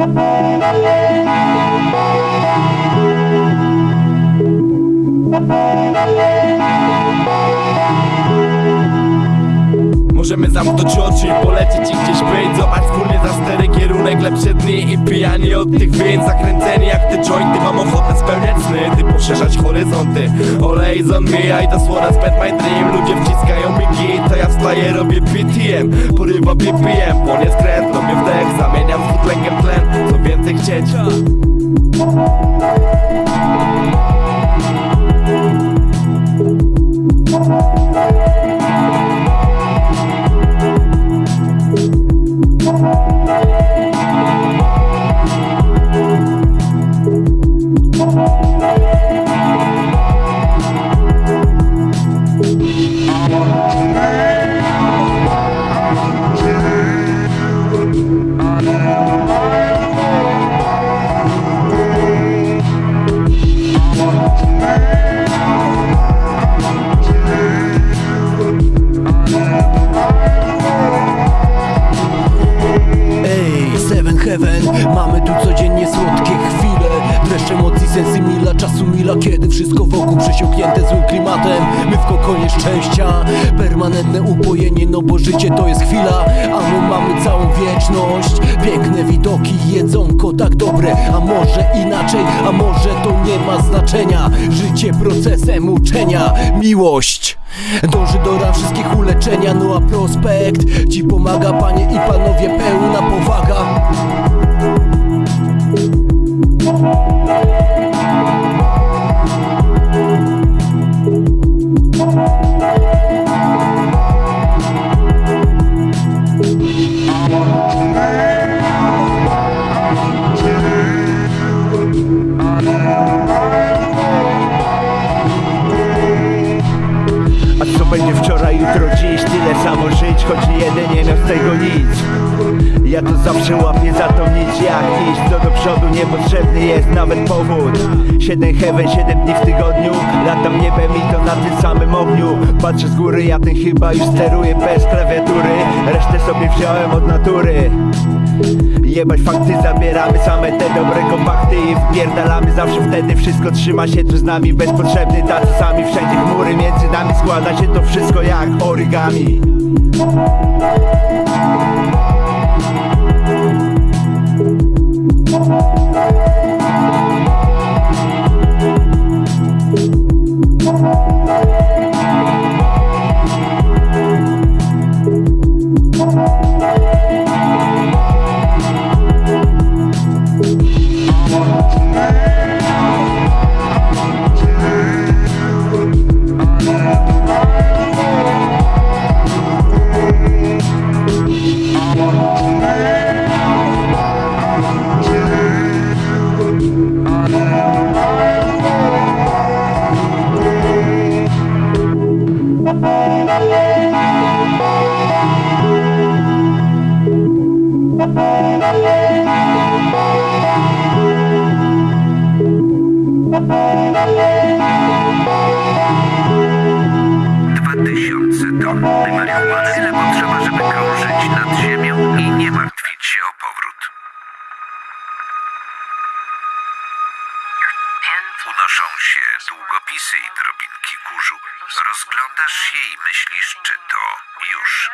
Możemy zamknąć oczy i polecieć i gdzieś być Zobacz wspólnie za stery kierunek lepsze dni I pijani od tych win Zakręceni jak te jointy. Mam ochotę spełniać sny Ty poszerzać horyzonty. Olej on mija i to słowa spend my dream. Ludzie wciskają mi git To ja wstaję robię PTM Porywa BPM Płonie skręt Robię wdech Zamieniam z Heaven, mamy tu codziennie słodkie chwile. Dreszcz emocji, sensy mila, czasu mila Kiedy wszystko wokół przesiąknięte złym klimatem. My w kokonie szczęścia, permanentne upojenie No bo życie to jest chwila, a my mamy całą wieczność. Piękne widoki, jedzonko tak dobre. A może inaczej, a może to nie ma znaczenia. Życie procesem uczenia, miłość Dąży do ran wszystkich uleczenia, no a prospekt Ci pomaga panie i panowie, pełna powaga będzie wczoraj, jutro, dziś? Tyle samo żyć, choć nie jeden nie miał z tego nic. Ja to zawsze łapię za tą nić jak iść. Co do przodu niepotrzebny jest nawet powód. Siedem heaven, siedem dni w tygodniu Latam niebem i to na tym samym ogniu. Patrzę z góry, ja ten chyba już steruję bez klawiatury. Resztę sobie wziąłem od natury. Jebać fakty, zabieramy same te dobre kompakty I wpierdalamy. Zawsze wtedy wszystko trzyma się tu z nami Bezpotrzebny. Tacy sami, wszędzie chmury między nami Składa się to wszystko jak origami ton marihuany. Tyle potrzeba, żeby krążyć nad ziemią i nie martwić się o powrót. Się długopisy i drobinki kurzu. Rozglądasz się i myślisz, czy to już